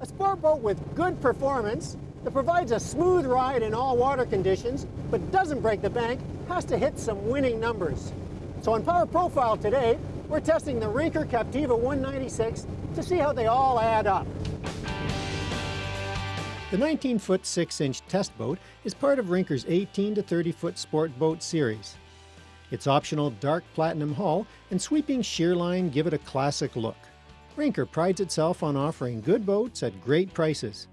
A sport boat with good performance that provides a smooth ride in all water conditions but doesn't break the bank has to hit some winning numbers. So on Power Profile today, we're testing the Rinker Captiva 196 to see how they all add up. The 19-foot 6-inch test boat is part of Rinker's 18 to 30-foot sport boat series. Its optional dark platinum hull and sweeping sheer line give it a classic look. Rinker prides itself on offering good boats at great prices.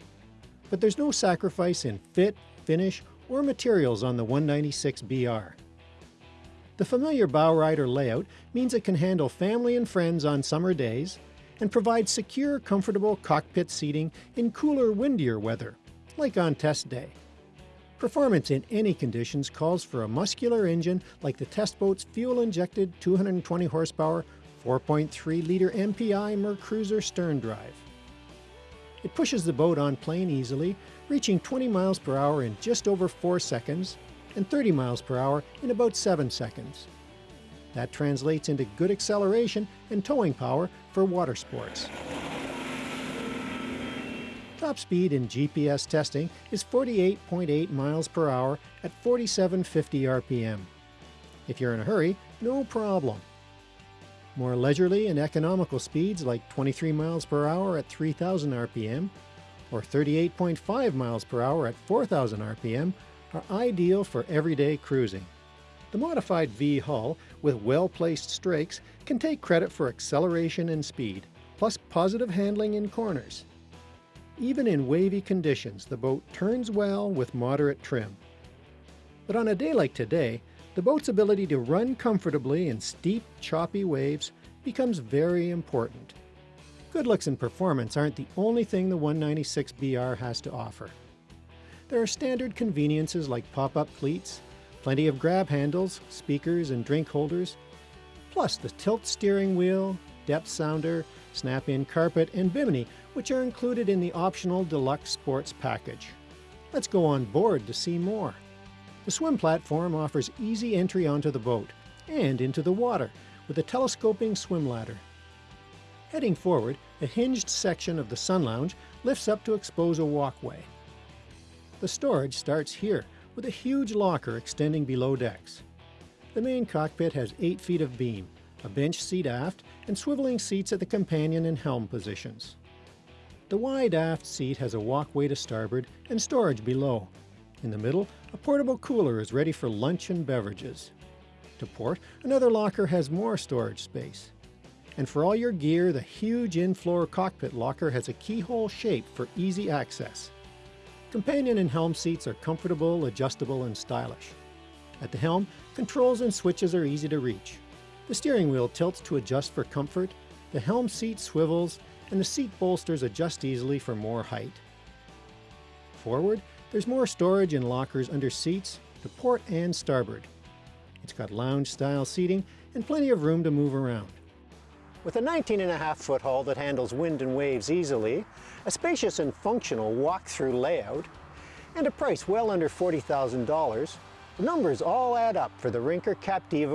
But there's no sacrifice in fit, finish, or materials on the 196BR. The familiar bowrider layout means it can handle family and friends on summer days and provides secure, comfortable cockpit seating in cooler, windier weather, like on test day. Performance in any conditions calls for a muscular engine like the test boat's fuel-injected 220 horsepower 4.3 liter MPI Mercruiser stern drive. It pushes the boat on plane easily, reaching 20 miles per hour in just over 4 seconds and 30 miles per hour in about 7 seconds. That translates into good acceleration and towing power for water sports. Top speed in GPS testing is 48.8 miles per hour at 4750 RPM. If you're in a hurry, no problem. More leisurely and economical speeds like 23 miles per hour at 3000 RPM or 38.5 miles per hour at 4000 RPM are ideal for everyday cruising. The modified V hull with well-placed strakes can take credit for acceleration and speed, plus positive handling in corners. Even in wavy conditions, the boat turns well with moderate trim. But on a day like today, the boat's ability to run comfortably in steep, choppy waves becomes very important. Good looks and performance aren't the only thing the 196BR has to offer. There are standard conveniences like pop-up cleats, plenty of grab handles, speakers, and drink holders, plus the tilt steering wheel, depth sounder, snap-in carpet, and bimini, which are included in the optional Deluxe Sports package. Let's go on board to see more. The swim platform offers easy entry onto the boat and into the water with a telescoping swim ladder. Heading forward, a hinged section of the sun lounge lifts up to expose a walkway. The storage starts here with a huge locker extending below decks. The main cockpit has 8 feet of beam, a bench seat aft, and swiveling seats at the companion and helm positions. The wide aft seat has a walkway to starboard and storage below, in the middle, a portable cooler is ready for lunch and beverages. To port, another locker has more storage space. And for all your gear, the huge in-floor cockpit locker has a keyhole shape for easy access. Companion and helm seats are comfortable, adjustable, and stylish. At the helm, controls and switches are easy to reach. The steering wheel tilts to adjust for comfort, the helm seat swivels, and the seat bolsters adjust easily for more height. Forward, there's more storage and lockers under seats to port and starboard. It's got lounge-style seating and plenty of room to move around. With a 19 and a half foot hull that handles wind and waves easily, a spacious and functional walk-through layout, and a price well under $40,000, the numbers all add up for the Rinker Captiva